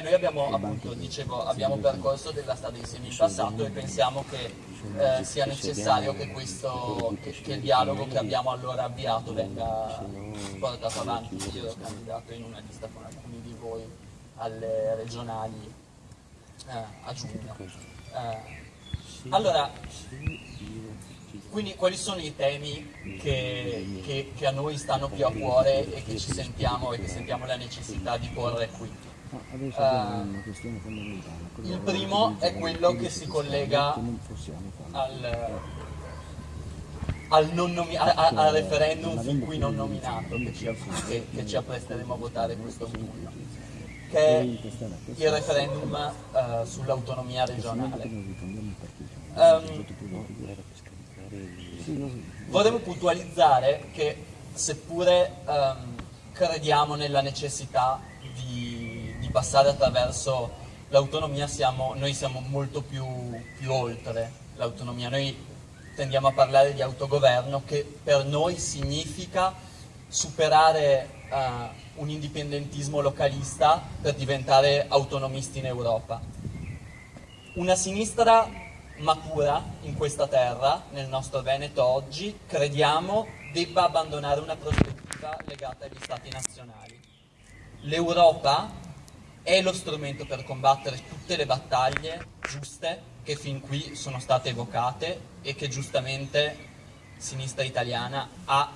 noi abbiamo, appunto, dicevo, abbiamo percorso della strada insieme in passato e pensiamo che eh, sia necessario che, questo, che, che, il dialogo che abbiamo allora avviato venga portato avanti. Io ero candidato in una lista con alcuni di voi alle regionali eh, a giugno. Eh, allora, quindi quali sono i temi che, che, che, a noi stanno più a cuore e che ci sentiamo e che sentiamo la necessità di porre qui? Uh, il primo è quello che si collega al, al, al, al referendum fin qui non nominato che ci, che, che ci appresteremo a votare questo autunno, che è il referendum uh, sull'autonomia regionale. Um, Vorremmo puntualizzare che seppure um, crediamo nella necessità di passare attraverso l'autonomia, noi siamo molto più, più oltre l'autonomia. Noi tendiamo a parlare di autogoverno che per noi significa superare uh, un indipendentismo localista per diventare autonomisti in Europa. Una sinistra matura in questa terra, nel nostro Veneto oggi, crediamo debba abbandonare una prospettiva legata agli stati nazionali. L'Europa è lo strumento per combattere tutte le battaglie giuste che fin qui sono state evocate e che giustamente sinistra italiana ha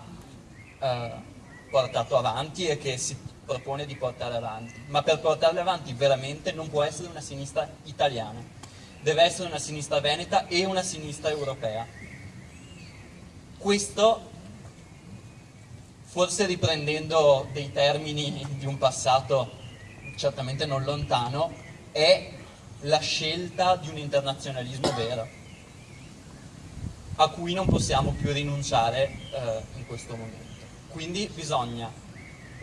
eh, portato avanti e che si propone di portare avanti. Ma per portarle avanti veramente non può essere una sinistra italiana deve essere una sinistra veneta e una sinistra europea. Questo, forse riprendendo dei termini di un passato certamente non lontano, è la scelta di un internazionalismo vero, a cui non possiamo più rinunciare eh, in questo momento. Quindi bisogna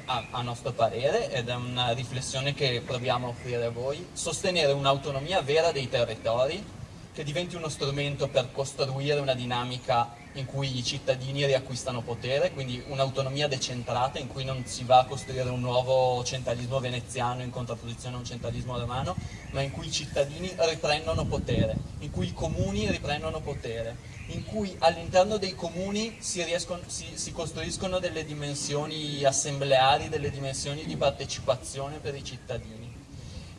a, a, nostro parere, ed è una riflessione che proviamo a offrire a voi, sostenere un'autonomia vera dei territori che diventi uno strumento per costruire una dinamica in cui i cittadini riacquistano potere, quindi un'autonomia decentrata in cui non si va a costruire un nuovo centralismo veneziano in contrapposizione a un centralismo romano, ma in cui i cittadini riprendono potere, in cui i comuni riprendono potere, in cui all'interno dei comuni si, riescono, si, si, costruiscono delle dimensioni assembleari, delle dimensioni di partecipazione per i cittadini.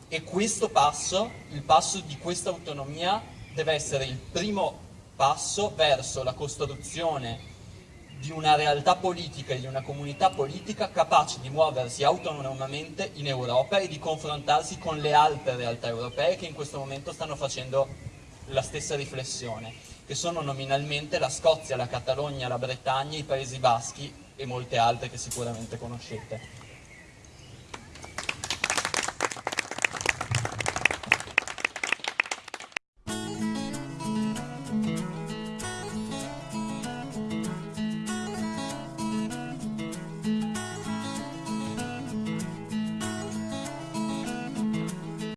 E questo passo, il passo di questa autonomia, deve essere il primo passo verso la costruzione di una realtà politica e di una comunità politica capace di muoversi autonomamente in Europa e di confrontarsi con le altre realtà europee che in questo momento stanno facendo la stessa riflessione che sono nominalmente la Scozia, la Catalogna, la Bretagna, i Paesi Baschi e molte altre che sicuramente conoscete.